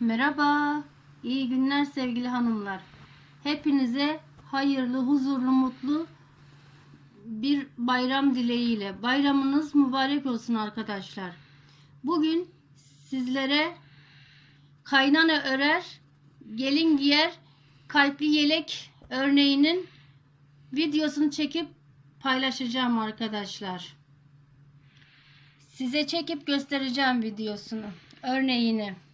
Merhaba, iyi günler sevgili hanımlar. Hepinize hayırlı, huzurlu, mutlu bir bayram dileğiyle. Bayramınız mübarek olsun arkadaşlar. Bugün sizlere kaynana örer, gelin giyer, kalpli yelek örneğinin videosunu çekip paylaşacağım arkadaşlar. Size çekip göstereceğim videosunu, örneğini.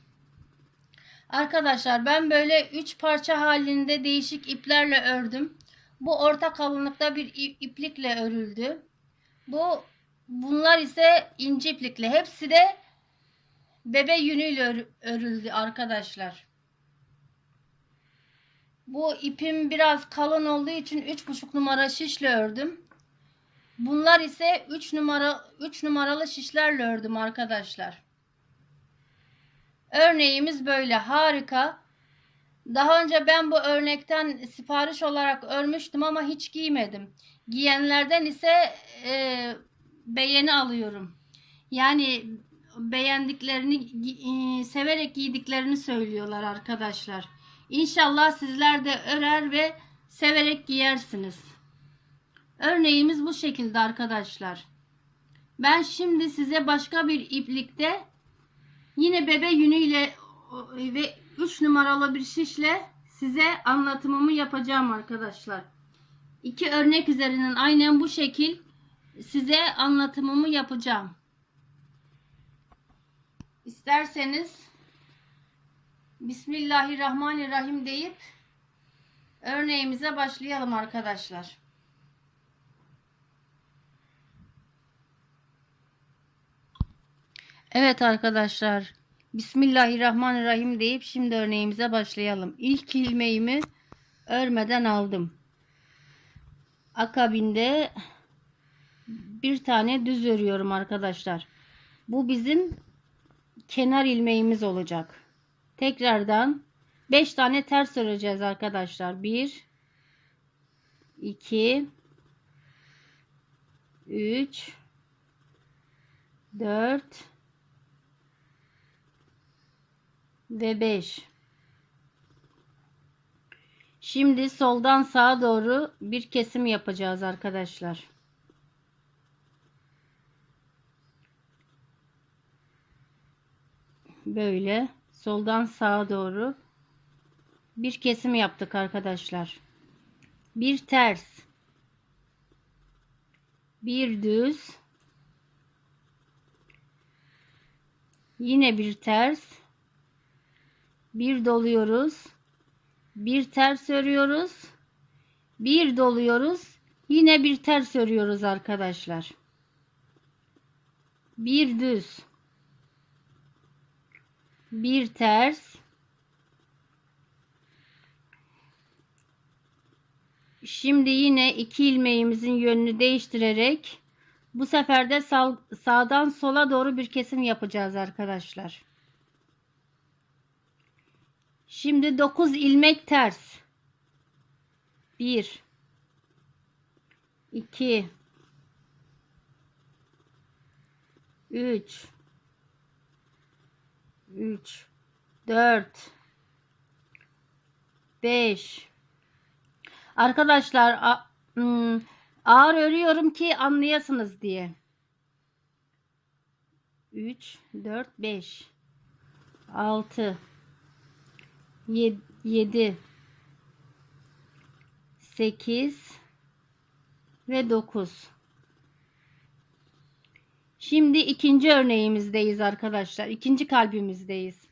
Arkadaşlar ben böyle 3 parça halinde değişik iplerle ördüm. Bu orta kalınlıkta bir ip- iplikle örüldü. Bu bunlar ise ince iplikle. Hepsi de bebe yünüyle ör- örüldü arkadaşlar. Bu ipim biraz kalın olduğu için 3,5 numara şişle ördüm. Bunlar ise 3 numara 3 numaralı şişlerle ördüm arkadaşlar. Örneğimiz böyle harika. Daha önce ben bu örnekten sipariş olarak örmüştüm ama hiç giymedim. Giyenlerden ise e, beğeni alıyorum. Yani beğendiklerini, e, severek giydiklerini söylüyorlar arkadaşlar. İnşallah sizler de örer ve severek giyersiniz. Örneğimiz bu şekilde arkadaşlar. Ben şimdi size başka bir iplikte Yine bebe yünüyle ve 3 numaralı bir şişle size anlatımımı yapacağım arkadaşlar. İki örnek üzerinden aynen bu şekil size anlatımımı yapacağım. İsterseniz Bismillahirrahmanirrahim deyip örneğimize başlayalım arkadaşlar. Evet arkadaşlar. Bismillahirrahmanirrahim deyip şimdi örneğimize başlayalım. İlk ilmeğimi örmeden aldım. Akabinde bir tane düz örüyorum arkadaşlar. Bu bizim kenar ilmeğimiz olacak. Tekrardan 5 tane ters öreceğiz arkadaşlar. 1 2 3 4 ve 5. Şimdi soldan sağa doğru bir kesim yapacağız arkadaşlar. Böyle soldan sağa doğru bir kesim yaptık arkadaşlar. Bir ters, bir düz, yine bir ters, bir doluyoruz bir ters örüyoruz bir doluyoruz yine bir ters örüyoruz arkadaşlar. Bir düz bir ters şimdi yine iki ilmeğimizin yönünü değiştirerek bu sefer de sağ, sağdan sola doğru bir kesim yapacağız arkadaşlar Şimdi 9 ilmek ters. 1 2 3 3 4 5 Arkadaşlar hmm, ağır örüyorum ki anlayasınız diye. 3 4 5 6 7 8 ve 9 Şimdi ikinci örneğimizdeyiz arkadaşlar. İkinci kalbimizdeyiz.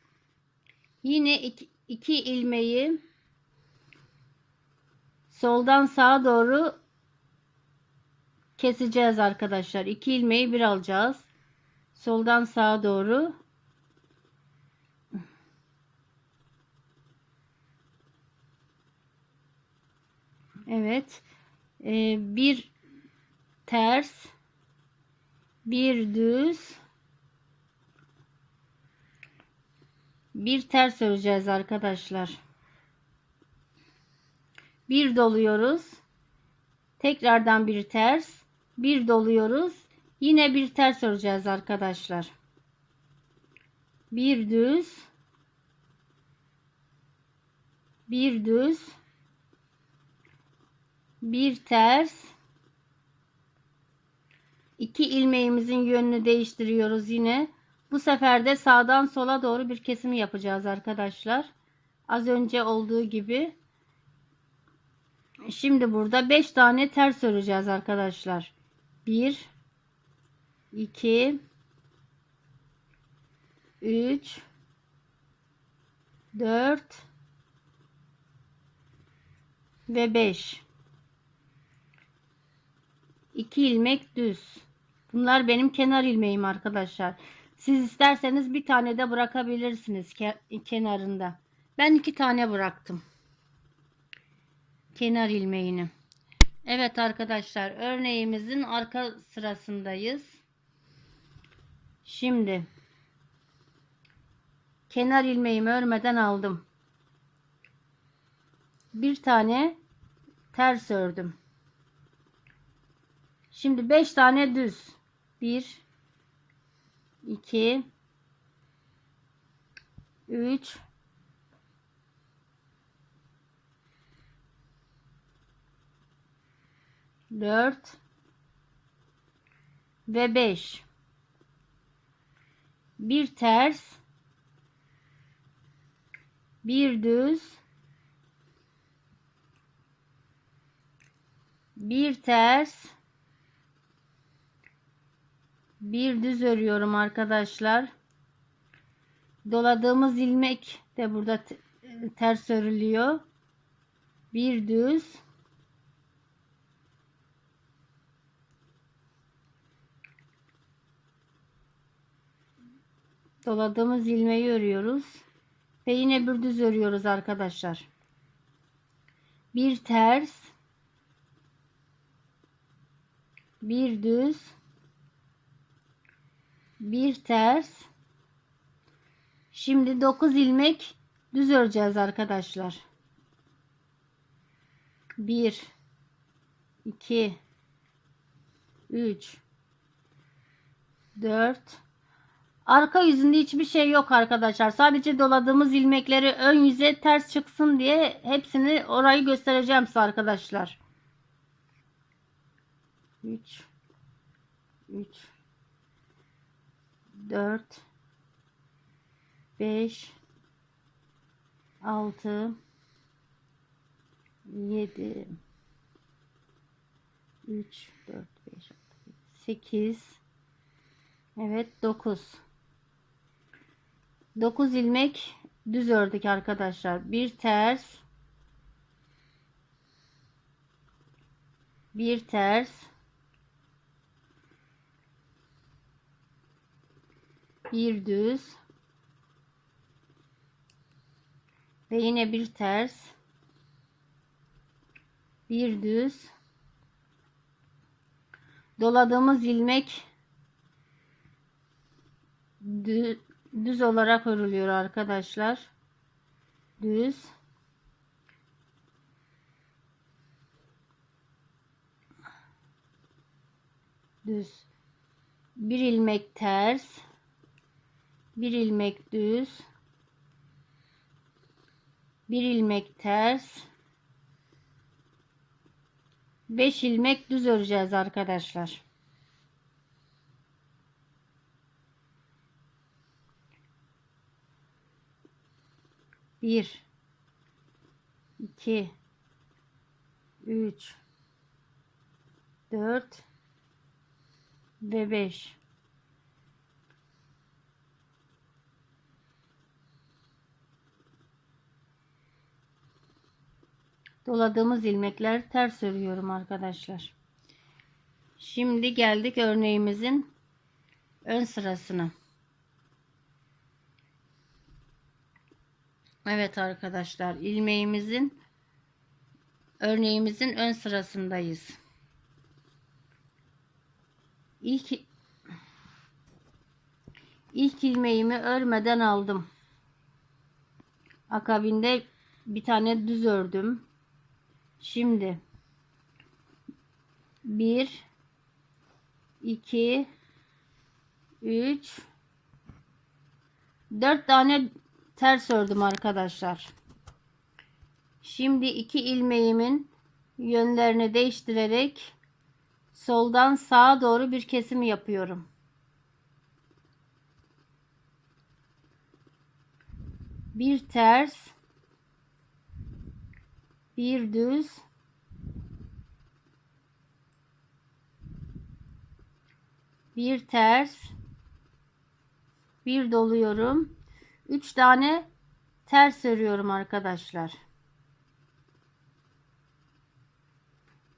Yine iki, iki ilmeği soldan sağa doğru keseceğiz arkadaşlar. İki ilmeği bir alacağız. Soldan sağa doğru Evet. Ee, bir ters, bir düz, bir ters öreceğiz arkadaşlar. Bir doluyoruz. Tekrardan bir ters, bir doluyoruz. Yine bir ters öreceğiz arkadaşlar. Bir düz, bir düz, bir ters, iki ilmeğimizin yönünü değiştiriyoruz yine. Bu sefer de sağdan sola doğru bir kesim yapacağız arkadaşlar. Az önce olduğu gibi. Şimdi burada 5 tane ters öreceğiz arkadaşlar. 1 2 3 4 ve 5 2 ilmek düz. Bunlar benim kenar ilmeğim arkadaşlar. Siz isterseniz bir tane de bırakabilirsiniz ke- kenarında. Ben iki tane bıraktım. Kenar ilmeğini. Evet arkadaşlar örneğimizin arka sırasındayız. Şimdi kenar ilmeğimi örmeden aldım. Bir tane ters ördüm. Şimdi 5 tane düz. 1 2 3 4 ve 5 bir ters. Bir düz. Bir ters bir düz örüyorum arkadaşlar. Doladığımız ilmek de burada te- ters örülüyor. Bir düz. Doladığımız ilmeği örüyoruz ve yine bir düz örüyoruz arkadaşlar. Bir ters. Bir düz bir ters şimdi 9 ilmek düz öreceğiz arkadaşlar 1 2 3 4 Arka yüzünde hiçbir şey yok arkadaşlar. Sadece doladığımız ilmekleri ön yüze ters çıksın diye hepsini orayı göstereceğim size arkadaşlar. 3 3 4 5 6 7 3 4 5 8 Evet 9 9 ilmek düz ördük arkadaşlar. Bir ters bir ters bir düz ve yine bir ters bir düz doladığımız ilmek dü- düz olarak örülüyor arkadaşlar. Düz. Düz. Bir ilmek ters. Bir ilmek düz. Bir ilmek ters. 5 ilmek düz öreceğiz arkadaşlar. Bir, iki, üç, dört ve beş. Doladığımız ilmekler ters örüyorum arkadaşlar. Şimdi geldik örneğimizin ön sırasına. Evet arkadaşlar ilmeğimizin örneğimizin ön sırasındayız. İlk ilk ilmeğimi örmeden aldım. Akabinde bir tane düz ördüm. Şimdi 1 2 3 4 tane ters ördüm arkadaşlar. Şimdi iki ilmeğimin yönlerini değiştirerek soldan sağa doğru bir kesim yapıyorum. Bir ters, bir düz, bir ters, bir doluyorum. Üç tane ters örüyorum arkadaşlar.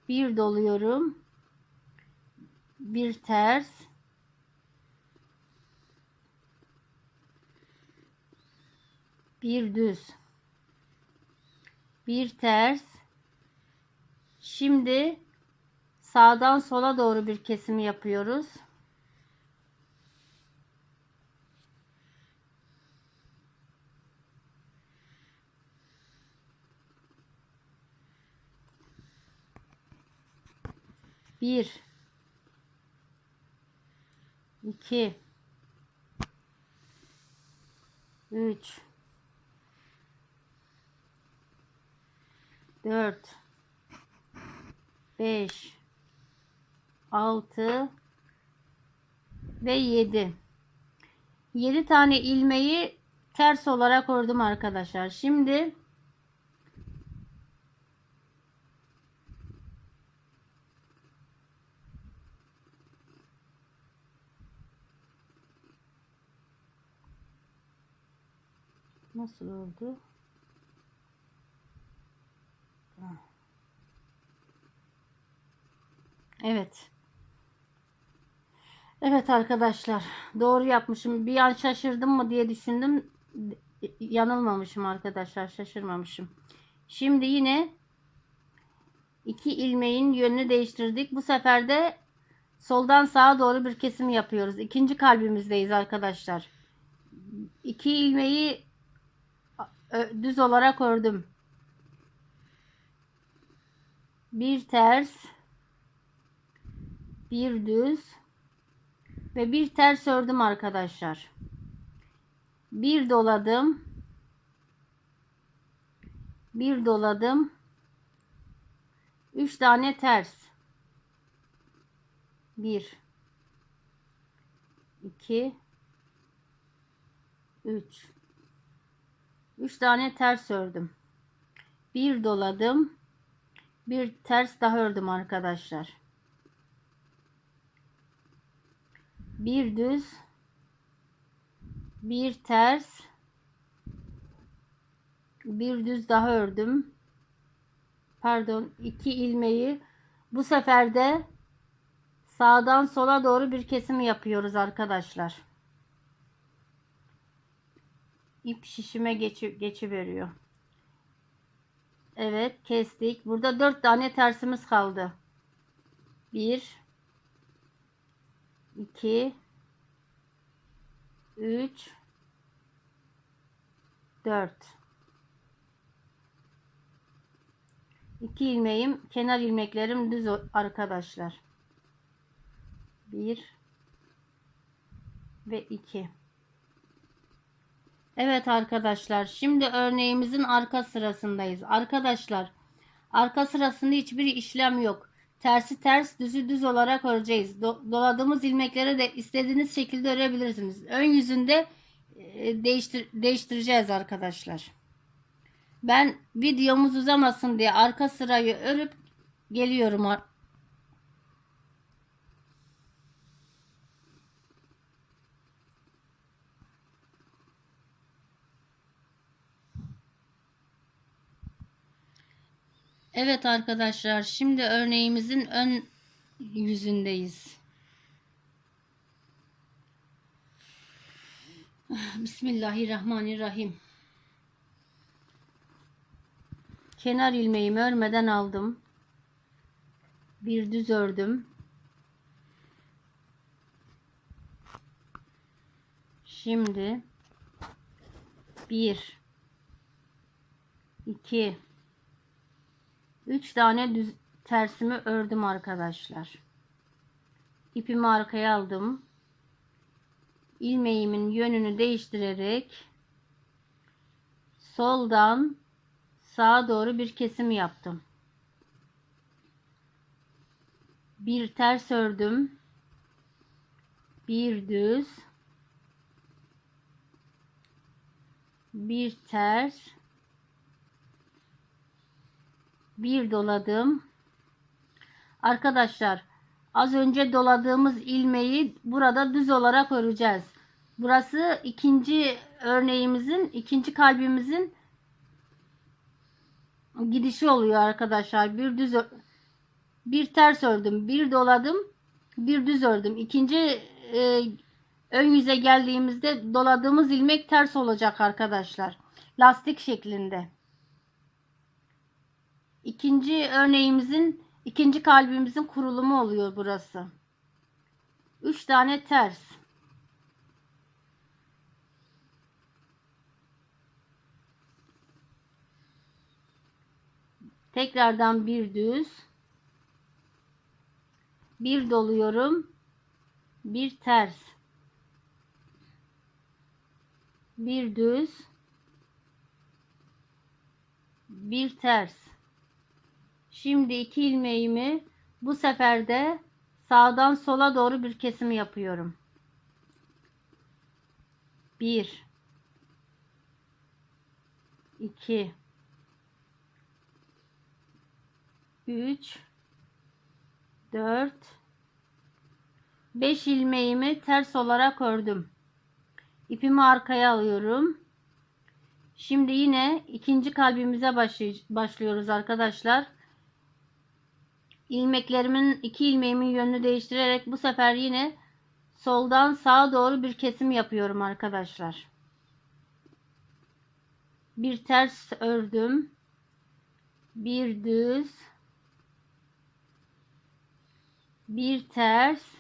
Bir doluyorum. Bir ters. Bir düz. Bir ters. Şimdi sağdan sola doğru bir kesim yapıyoruz. Bir, iki, üç, dört, beş, altı ve yedi. Yedi tane ilmeği ters olarak ördüm arkadaşlar. Şimdi Nasıl oldu? Evet. Evet arkadaşlar. Doğru yapmışım. Bir an şaşırdım mı diye düşündüm. Yanılmamışım arkadaşlar. Şaşırmamışım. Şimdi yine iki ilmeğin yönünü değiştirdik. Bu sefer de soldan sağa doğru bir kesim yapıyoruz. İkinci kalbimizdeyiz arkadaşlar. İki ilmeği düz olarak ördüm. Bir ters, bir düz ve bir ters ördüm arkadaşlar. Bir doladım. Bir doladım. Üç tane ters. Bir, iki, üç. 3 tane ters ördüm. Bir doladım. Bir ters daha ördüm arkadaşlar. Bir düz. Bir ters. Bir düz daha ördüm. Pardon, iki ilmeği bu sefer de sağdan sola doğru bir kesim yapıyoruz arkadaşlar ip şişime geçi, geçi veriyor. Evet kestik. Burada dört tane tersimiz kaldı. Bir, iki, üç, dört. İki ilmeğim, kenar ilmeklerim düz arkadaşlar. Bir ve iki. Evet arkadaşlar şimdi örneğimizin arka sırasındayız. Arkadaşlar arka sırasında hiçbir işlem yok. Tersi ters düzü düz olarak öreceğiz. Do doladığımız ilmekleri de istediğiniz şekilde örebilirsiniz. Ön yüzünde e, değiştir değiştireceğiz arkadaşlar. Ben videomuz uzamasın diye arka sırayı örüp geliyorum Evet arkadaşlar şimdi örneğimizin ön yüzündeyiz. Bismillahirrahmanirrahim. Kenar ilmeğimi örmeden aldım. Bir düz ördüm. Şimdi bir iki 3 tane düz tersimi ördüm arkadaşlar. İpimi arkaya aldım. ilmeğimin yönünü değiştirerek soldan sağa doğru bir kesim yaptım. Bir ters ördüm. Bir düz. Bir ters. Bir doladım. Arkadaşlar az önce doladığımız ilmeği burada düz olarak öreceğiz. Burası ikinci örneğimizin, ikinci kalbimizin gidişi oluyor arkadaşlar. Bir düz bir ters ördüm, bir doladım, bir düz ördüm. İkinci e, ön yüze geldiğimizde doladığımız ilmek ters olacak arkadaşlar. Lastik şeklinde. İkinci örneğimizin, ikinci kalbimizin kurulumu oluyor burası. Üç tane ters. Tekrardan bir düz. Bir doluyorum. Bir ters. Bir düz. Bir ters. Şimdi iki ilmeğimi bu sefer de sağdan sola doğru bir kesim yapıyorum. Bir. iki, üç, dört, beş ilmeğimi ters olarak ördüm. İpimi arkaya alıyorum. Şimdi yine ikinci kalbimize başlıyoruz arkadaşlar. İlmeklerimin iki ilmeğimin yönünü değiştirerek bu sefer yine soldan sağa doğru bir kesim yapıyorum arkadaşlar. Bir ters ördüm. Bir düz. Bir ters.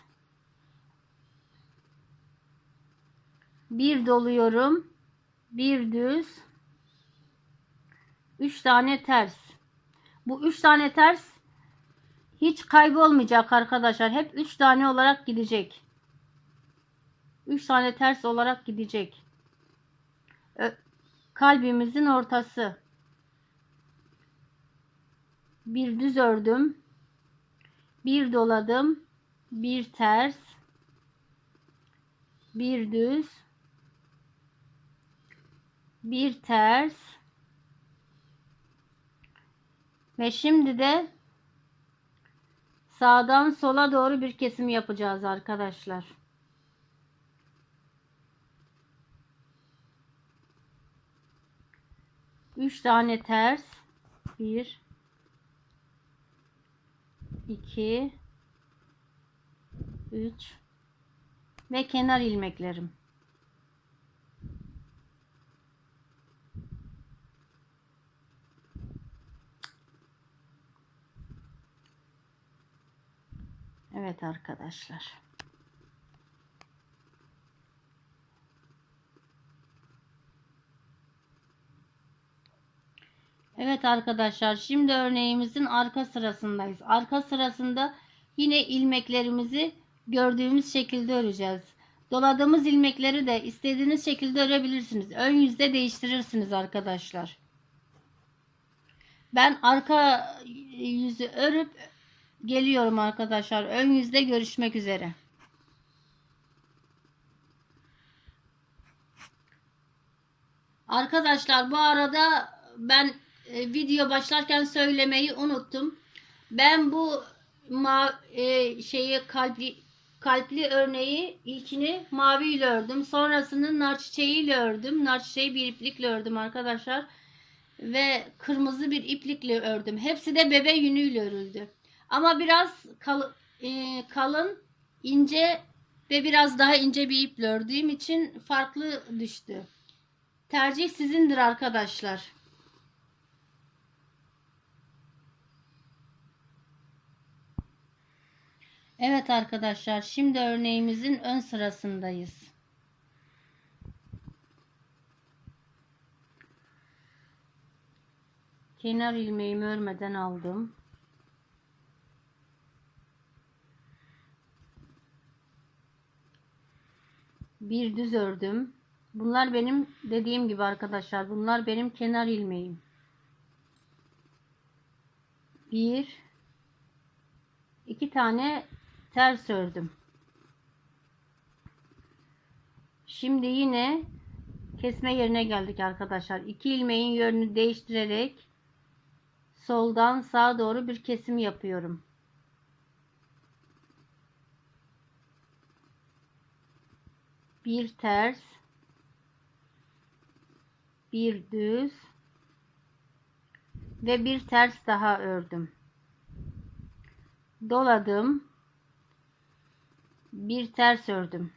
Bir doluyorum. Bir düz. Üç tane ters. Bu üç tane ters hiç kaybolmayacak arkadaşlar. Hep 3 tane olarak gidecek. 3 tane ters olarak gidecek. Kalbimizin ortası. Bir düz ördüm. Bir doladım. Bir ters. Bir düz. Bir ters. Ve şimdi de Sağdan sola doğru bir kesim yapacağız arkadaşlar. Üç tane ters. Bir. iki, Üç. Ve kenar ilmeklerim. Evet arkadaşlar. Evet arkadaşlar şimdi örneğimizin arka sırasındayız. Arka sırasında yine ilmeklerimizi gördüğümüz şekilde öreceğiz. Doladığımız ilmekleri de istediğiniz şekilde örebilirsiniz. Ön yüzde değiştirirsiniz arkadaşlar. Ben arka yüzü örüp geliyorum arkadaşlar. Ön yüzde görüşmek üzere. Arkadaşlar bu arada ben e, video başlarken söylemeyi unuttum. Ben bu ma e, şeyi kalpli kalpli örneği ilkini mavi ile ördüm. Sonrasını nar çiçeği ile ördüm. Nar çiçeği bir iplikle ördüm arkadaşlar. Ve kırmızı bir iplikle ördüm. Hepsi de bebe yünüyle örüldü. Ama biraz kal e, kalın, ince ve biraz daha ince bir iple ördüğüm için farklı düştü. Tercih sizindir arkadaşlar. Evet arkadaşlar şimdi örneğimizin ön sırasındayız. Kenar ilmeğimi örmeden aldım. Bir düz ördüm. Bunlar benim dediğim gibi arkadaşlar bunlar benim kenar ilmeğim. Bir, iki tane ters ördüm. Şimdi yine kesme yerine geldik arkadaşlar. İki ilmeğin yönünü değiştirerek soldan sağa doğru bir kesim yapıyorum. Bir ters, bir düz ve bir ters daha ördüm. Doladım. Bir ters ördüm.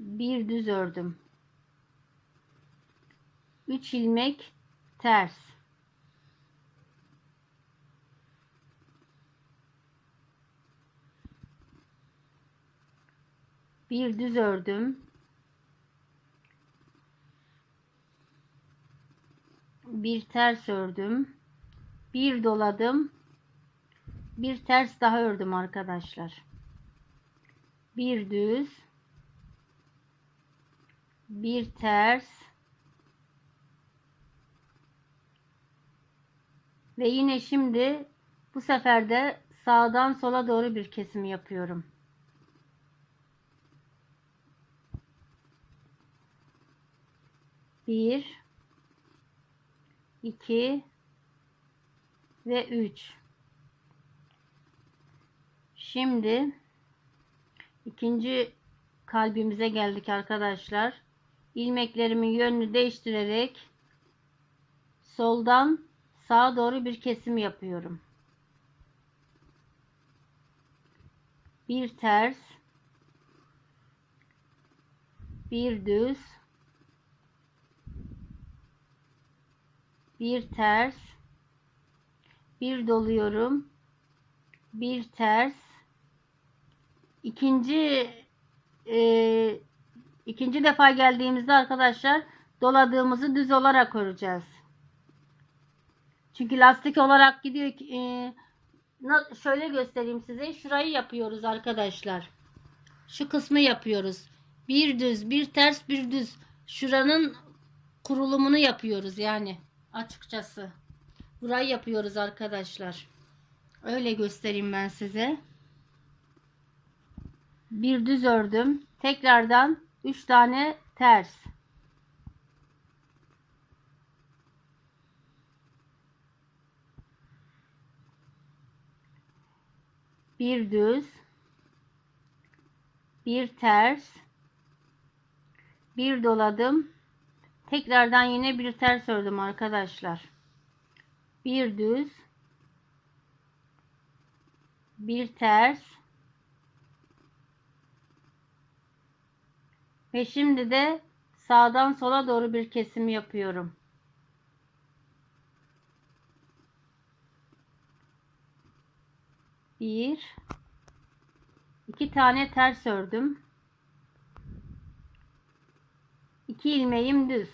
Bir düz ördüm. 3 ilmek ters. Bir düz ördüm. Bir ters ördüm. Bir doladım. Bir ters daha ördüm arkadaşlar. Bir düz. Bir ters. Ve yine şimdi bu sefer de sağdan sola doğru bir kesim yapıyorum. Bir, iki ve üç. Şimdi ikinci kalbimize geldik arkadaşlar. İlmeklerimin yönünü değiştirerek soldan sağa doğru bir kesim yapıyorum. Bir ters, bir düz, bir ters, bir doluyorum, bir ters, ikinci e, ikinci defa geldiğimizde arkadaşlar doladığımızı düz olarak öreceğiz. Çünkü lastik olarak gidiyor ki e, şöyle göstereyim size. Şurayı yapıyoruz arkadaşlar. Şu kısmı yapıyoruz. Bir düz, bir ters, bir düz. Şuranın kurulumunu yapıyoruz yani açıkçası. Burayı yapıyoruz arkadaşlar. Öyle göstereyim ben size. Bir düz ördüm. Tekrardan 3 tane ters. Bir düz. Bir ters. Bir doladım. Tekrardan yine bir ters ördüm arkadaşlar. Bir düz. Bir ters. Ve şimdi de sağdan sola doğru bir kesim yapıyorum. Bir, iki tane ters ördüm. İki ilmeğim düz.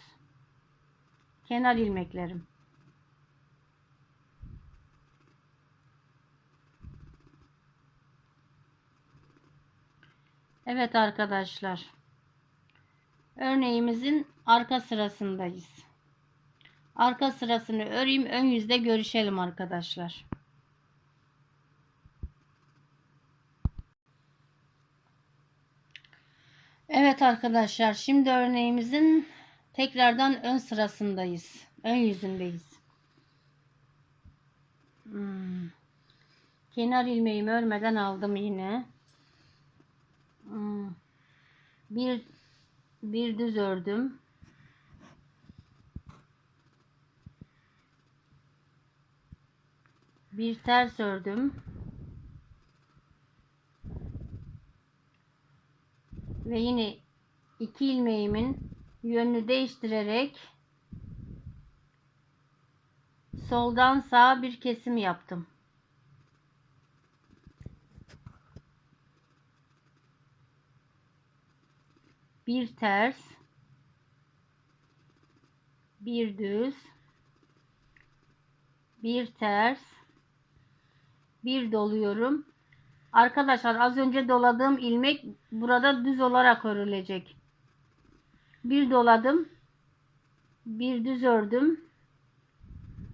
Kenar ilmeklerim. Evet arkadaşlar. Örneğimizin arka sırasındayız. Arka sırasını öreyim. Ön yüzde görüşelim arkadaşlar. Evet arkadaşlar. Şimdi örneğimizin tekrardan ön sırasındayız. Ön yüzündeyiz. Hmm. Kenar ilmeğimi örmeden aldım yine. Hmm. Bir bir düz ördüm. Bir ters ördüm. Ve yine iki ilmeğimin yönünü değiştirerek soldan sağa bir kesim yaptım. bir ters bir düz bir ters bir doluyorum arkadaşlar az önce doladığım ilmek burada düz olarak örülecek bir doladım bir düz ördüm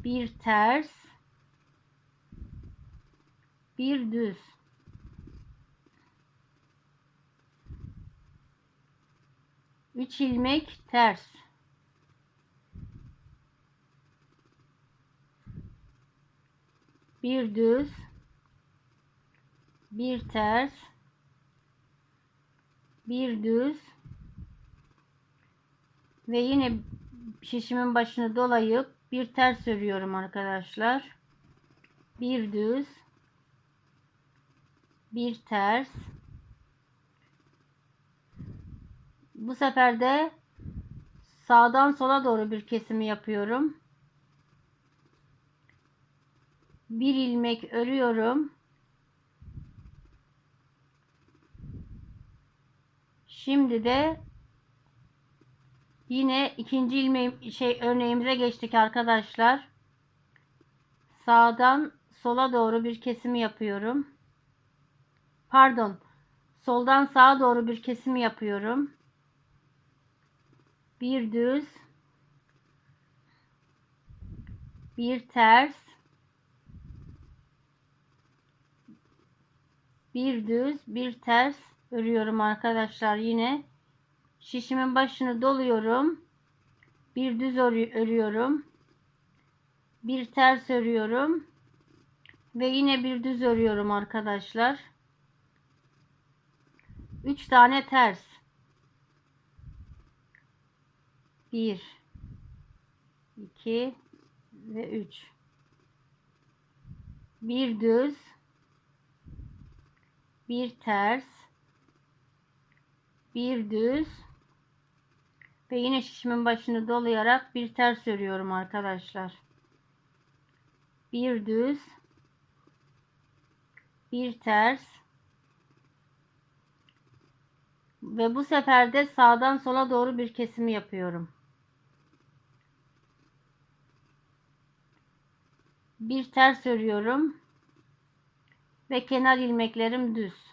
bir ters, bir düz. Üç ilmek ters. Bir düz, bir ters, bir düz ve yine şişimin başını dolayıp bir ters örüyorum arkadaşlar. Bir düz, bir ters. Bu sefer de sağdan sola doğru bir kesimi yapıyorum. Bir ilmek örüyorum. Şimdi de yine ikinci ilmeğim şey örneğimize geçtik arkadaşlar. Sağdan sola doğru bir kesimi yapıyorum. Pardon. Soldan sağa doğru bir kesimi yapıyorum. Bir düz. Bir ters. Bir düz, bir ters örüyorum arkadaşlar yine. Şişimin başını doluyorum. Bir düz örüyorum. Bir ters örüyorum. Ve yine bir düz örüyorum arkadaşlar. 3 tane ters. 1 2 ve 3 bir düz bir ters bir düz ve yine şişimin başını dolayarak bir ters örüyorum arkadaşlar. Bir düz bir ters ve bu sefer de sağdan sola doğru bir kesimi yapıyorum. Bir ters örüyorum ve kenar ilmeklerim düz.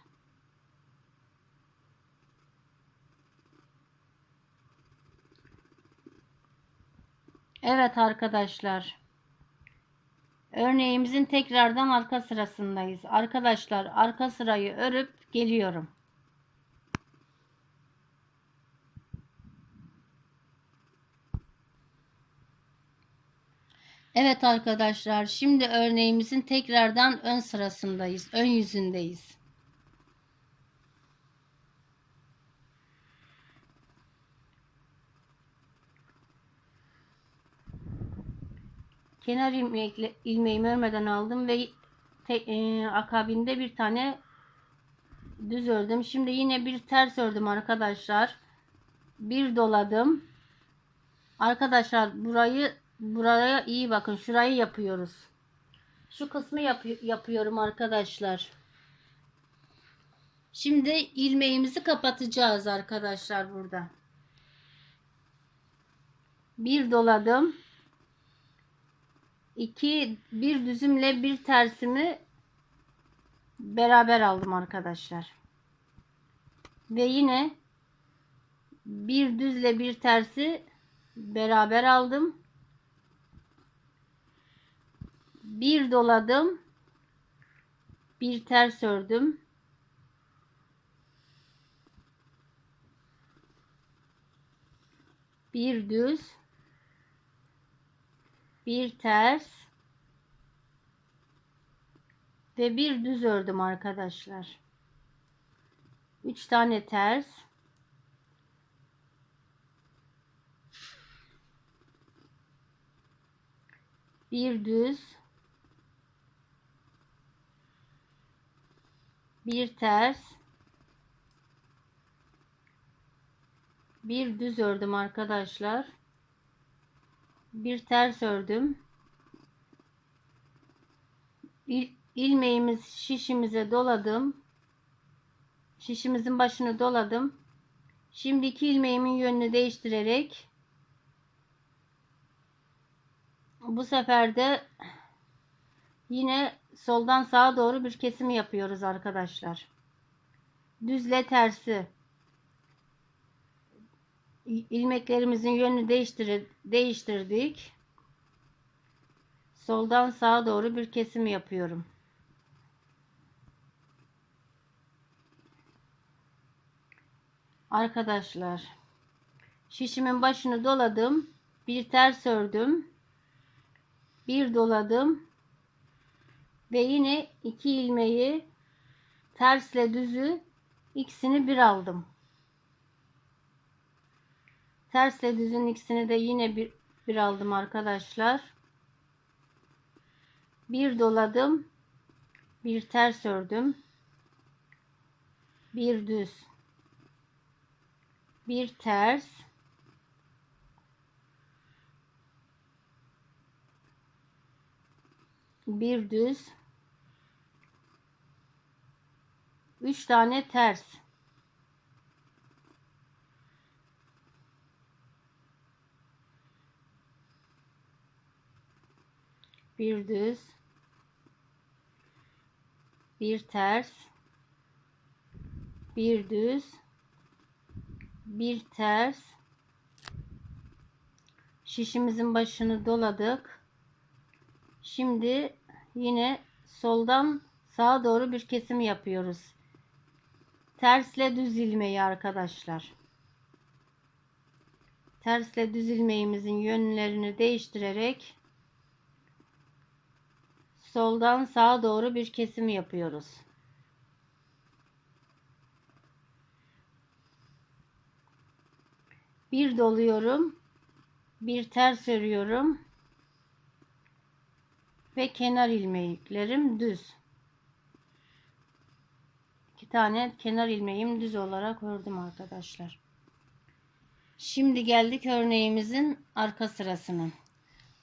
Evet arkadaşlar. Örneğimizin tekrardan arka sırasındayız. Arkadaşlar arka sırayı örüp geliyorum. Evet arkadaşlar şimdi örneğimizin tekrardan ön sırasındayız. Ön yüzündeyiz. Kenar ilmekle, ilmeğimi örmeden aldım ve te, e, akabinde bir tane düz ördüm. Şimdi yine bir ters ördüm arkadaşlar. Bir doladım. Arkadaşlar burayı buraya iyi bakın. Şurayı yapıyoruz. Şu kısmı yap yapıyorum arkadaşlar. Şimdi ilmeğimizi kapatacağız arkadaşlar burada. Bir doladım. 2 bir düzümle bir tersimi beraber aldım arkadaşlar. Ve yine bir düzle bir tersi beraber aldım. Bir doladım. Bir ters ördüm. Bir düz bir ters ve bir düz ördüm arkadaşlar. 3 tane ters. Bir düz. Bir ters. Bir düz ördüm arkadaşlar bir ters ördüm. İl, ilmeğimiz şişimize doladım. Şişimizin başını doladım. Şimdi iki ilmeğimin yönünü değiştirerek bu sefer de yine soldan sağa doğru bir kesim yapıyoruz arkadaşlar. Düzle tersi ilmeklerimizin yönünü değiştir değiştirdik. Soldan sağa doğru bir kesim yapıyorum. Arkadaşlar şişimin başını doladım. Bir ters ördüm. Bir doladım. Ve yine iki ilmeği tersle düzü ikisini bir aldım. Tersle düzün ikisini de yine bir, bir aldım arkadaşlar. Bir doladım. Bir ters ördüm. Bir düz. Bir ters. Bir düz. Üç tane ters. Bir düz. Bir ters. Bir düz. Bir ters. Şişimizin başını doladık. Şimdi yine soldan sağa doğru bir kesim yapıyoruz. Tersle düz ilmeği arkadaşlar. Tersle düz ilmeğimizin yönlerini değiştirerek soldan sağa doğru bir kesim yapıyoruz. Bir doluyorum. Bir ters örüyorum. Ve kenar ilmeklerim düz. İki tane kenar ilmeğim düz olarak ördüm arkadaşlar. Şimdi geldik örneğimizin arka sırasına.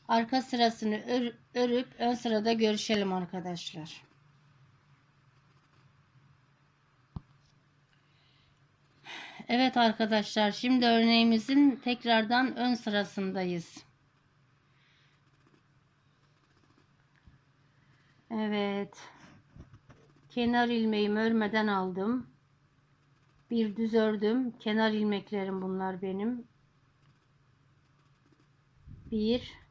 Arka sırasını ör, örüp ön sırada görüşelim arkadaşlar. Evet arkadaşlar şimdi örneğimizin tekrardan ön sırasındayız. Evet. Kenar ilmeğimi örmeden aldım. Bir düz ördüm. Kenar ilmeklerim bunlar benim. Bir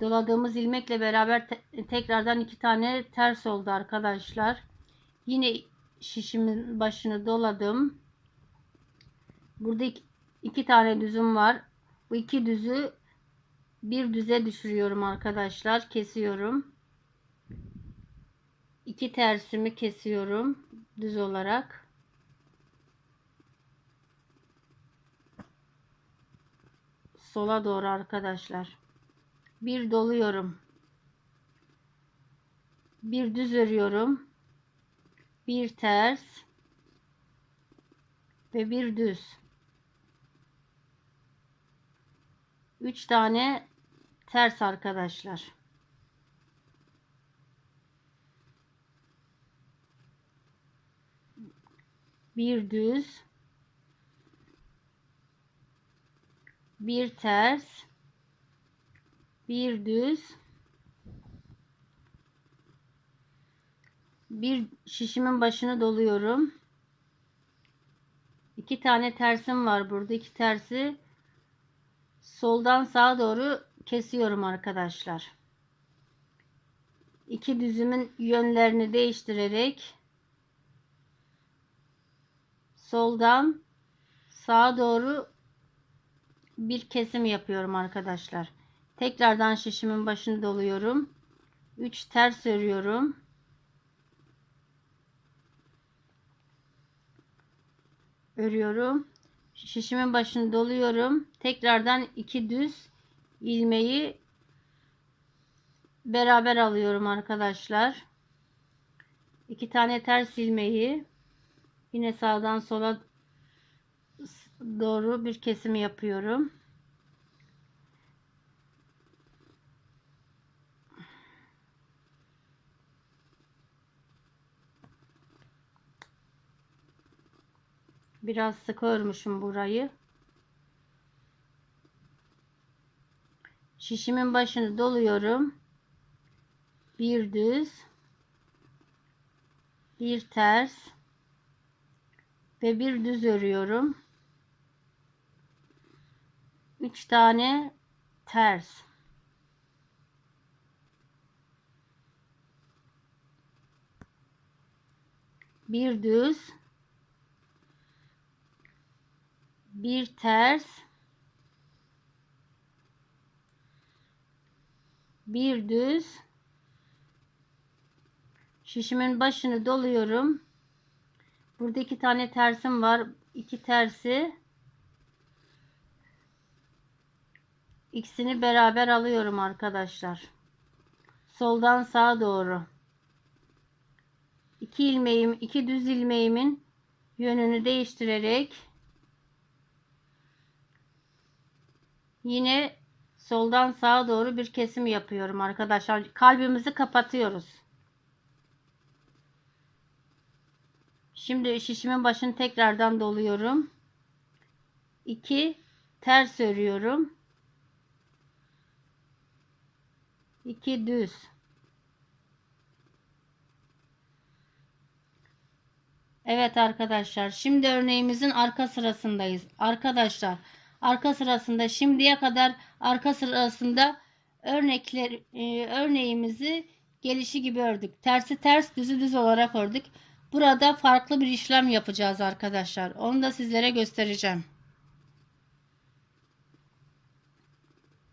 doladığımız ilmekle beraber te tekrardan iki tane ters oldu arkadaşlar. Yine şişimin başını doladım. Burada iki, iki tane düzüm var. Bu iki düzü bir düze düşürüyorum arkadaşlar. Kesiyorum. İki tersimi kesiyorum düz olarak. Sola doğru arkadaşlar bir doluyorum. Bir düz örüyorum. Bir ters. Ve bir düz. Üç tane ters arkadaşlar. Bir düz. Bir ters bir düz. Bir şişimin başını doluyorum. İki tane tersim var burada. İki tersi soldan sağa doğru kesiyorum arkadaşlar. İki düzümün yönlerini değiştirerek soldan sağa doğru bir kesim yapıyorum arkadaşlar Tekrardan şişimin başını doluyorum. 3 ters örüyorum. Örüyorum. Şişimin başını doluyorum. Tekrardan 2 düz ilmeği beraber alıyorum arkadaşlar. 2 tane ters ilmeği yine sağdan sola doğru bir kesim yapıyorum. Biraz sık örmüşüm burayı. Şişimin başını doluyorum. Bir düz. Bir ters. Ve bir düz örüyorum. 3 tane ters. Bir düz bir ters. Bir düz. Şişimin başını doluyorum. Burada iki tane tersim var. İki tersi. İkisini beraber alıyorum arkadaşlar. Soldan sağa doğru. İki ilmeğim iki düz ilmeğimin yönünü değiştirerek yine soldan sağa doğru bir kesim yapıyorum arkadaşlar. Kalbimizi kapatıyoruz. Şimdi şişimin başını tekrardan doluyorum. 2 ters örüyorum. 2 düz. Evet arkadaşlar şimdi örneğimizin arka sırasındayız. Arkadaşlar arka sırasında şimdiye kadar arka sırasında örnekler e, örneğimizi gelişi gibi ördük. Tersi ters düzü düz olarak ördük. Burada farklı bir işlem yapacağız arkadaşlar. Onu da sizlere göstereceğim.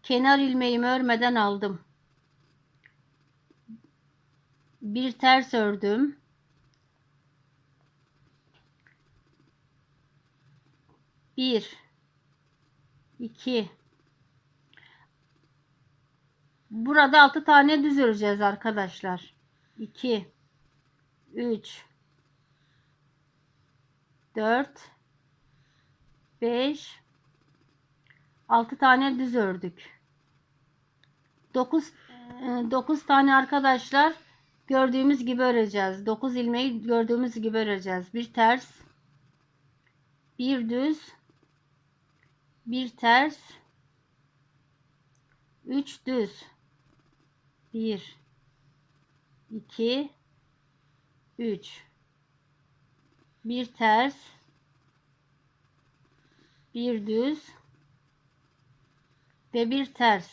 Kenar ilmeğimi örmeden aldım. Bir ters ördüm. Bir iki. Burada altı tane düz öreceğiz arkadaşlar. 2 3 4 5 6 tane düz ördük. 9 9 tane arkadaşlar gördüğümüz gibi öreceğiz. 9 ilmeği gördüğümüz gibi öreceğiz. Bir ters. Bir düz bir ters. 3 düz. 1 2 3 bir ters. Bir düz. Ve bir ters.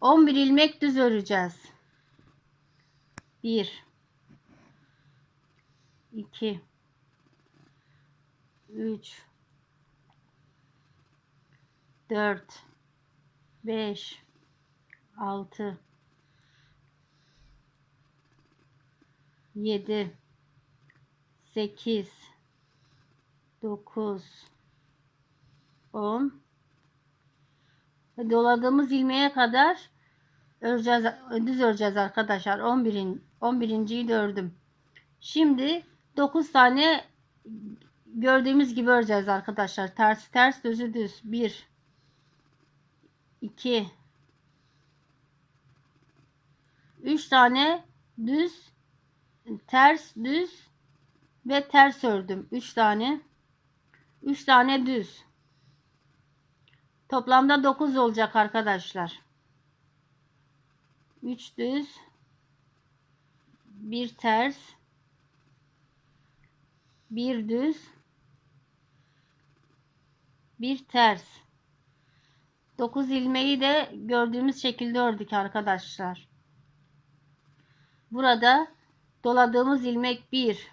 11 ilmek düz öreceğiz. 1 2 3 4 5 6 7 8 9 10 doladığımız ilmeğe kadar öreceğiz düz öreceğiz arkadaşlar. 11. 11.yi de ördüm. Şimdi 9 tane gördüğümüz gibi öreceğiz arkadaşlar. Ters ters düzü düz. 1 2 3 tane düz ters düz ve ters ördüm. 3 tane 3 tane düz. Toplamda 9 olacak arkadaşlar. 3 düz bir ters bir düz bir ters 9 ilmeği de gördüğümüz şekilde ördük arkadaşlar. Burada doladığımız ilmek 1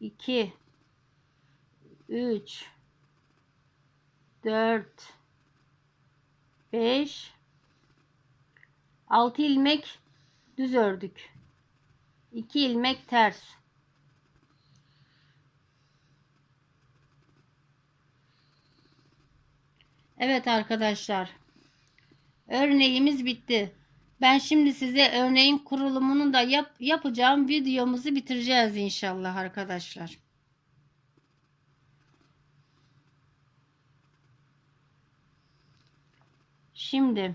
2 3 4 5 6 ilmek düz ördük. 2 ilmek ters Evet arkadaşlar örneğimiz bitti ben şimdi size örneğin kurulumunu da yap, yapacağım videomuzu bitireceğiz inşallah arkadaşlar Şimdi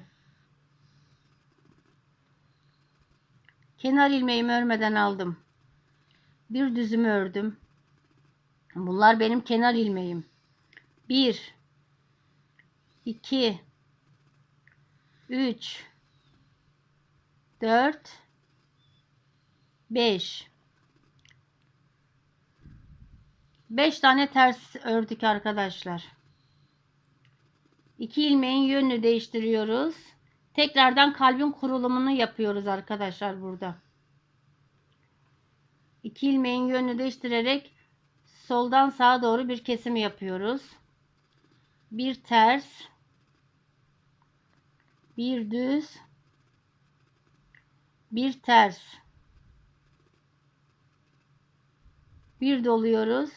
kenar ilmeğimi örmeden aldım. Bir düzümü ördüm. Bunlar benim kenar ilmeğim. 1 2 3 4 5 5 tane ters ördük arkadaşlar. 2 ilmeğin yönünü değiştiriyoruz. Tekrardan kalbin kurulumunu yapıyoruz arkadaşlar burada. İki ilmeğin yönünü değiştirerek soldan sağa doğru bir kesim yapıyoruz. Bir ters, bir düz, bir ters. Bir doluyoruz.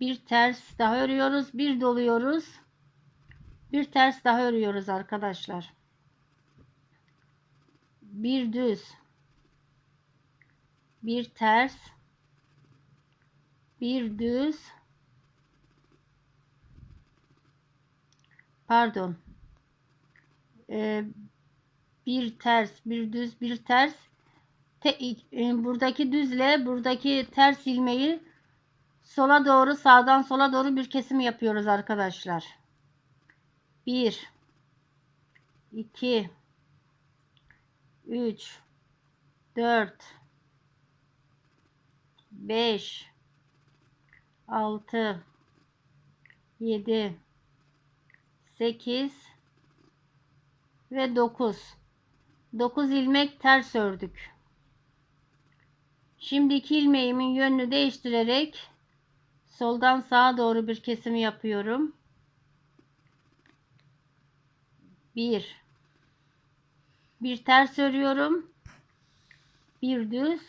Bir ters daha örüyoruz. Bir doluyoruz. Bir ters daha örüyoruz arkadaşlar. Bir düz. Bir ters. Bir düz. Pardon. Ee, bir ters, bir düz, bir ters. Te, e, buradaki düzle buradaki ters ilmeği sola doğru sağdan sola doğru bir kesim yapıyoruz arkadaşlar. 1 2 3 4 5 6 7 8 ve 9 9 ilmek ters ördük. Şimdi iki ilmeğimin yönünü değiştirerek soldan sağa doğru bir kesim yapıyorum. 1 bir ters örüyorum. Bir düz.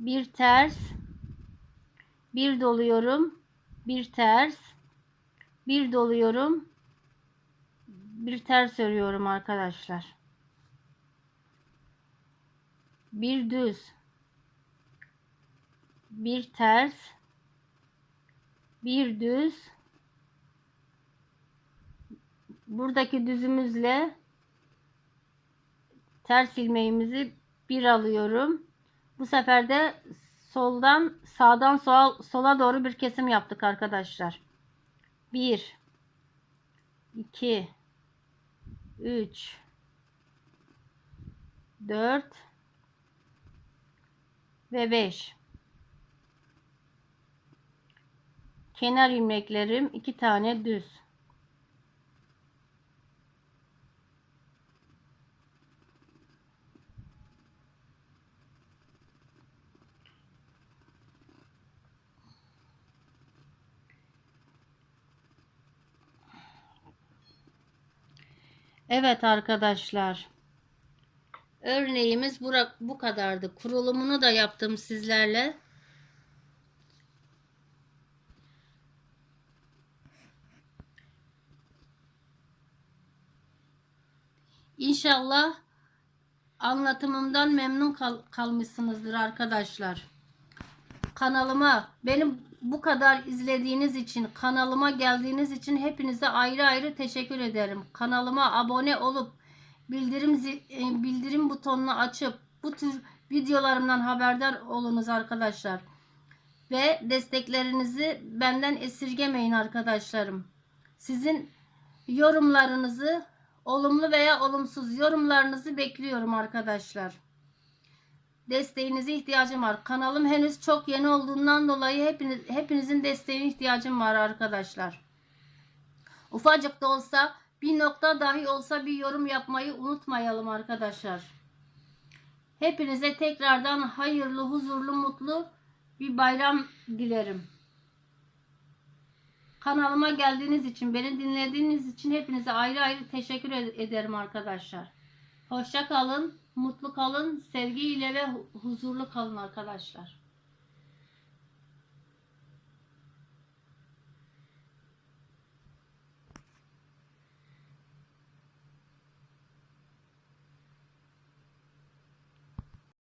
Bir ters. Bir doluyorum. Bir ters. Bir doluyorum. Bir ters örüyorum arkadaşlar. Bir düz. Bir ters. Bir düz. Buradaki düzümüzle ters ilmeğimizi bir alıyorum. Bu sefer de soldan sağdan sola, sola doğru bir kesim yaptık arkadaşlar. 1 2 3 4 ve 5 kenar ilmeklerim iki tane düz Evet arkadaşlar. Örneğimiz bura, bu kadardı. Kurulumunu da yaptım sizlerle. İnşallah anlatımımdan memnun kal kalmışsınızdır arkadaşlar. Kanalıma benim bu kadar izlediğiniz için, kanalıma geldiğiniz için hepinize ayrı ayrı teşekkür ederim. Kanalıma abone olup bildirim e, bildirim butonunu açıp bu tür videolarımdan haberdar olunuz arkadaşlar. Ve desteklerinizi benden esirgemeyin arkadaşlarım. Sizin yorumlarınızı olumlu veya olumsuz yorumlarınızı bekliyorum arkadaşlar desteğinize ihtiyacım var. Kanalım henüz çok yeni olduğundan dolayı hepiniz, hepinizin desteğine ihtiyacım var arkadaşlar. Ufacık da olsa bir nokta dahi olsa bir yorum yapmayı unutmayalım arkadaşlar. Hepinize tekrardan hayırlı, huzurlu, mutlu bir bayram dilerim. Kanalıma geldiğiniz için, beni dinlediğiniz için hepinize ayrı ayrı teşekkür ederim arkadaşlar. Hoşça kalın, mutlu kalın, sevgiyle ve huzurlu kalın arkadaşlar.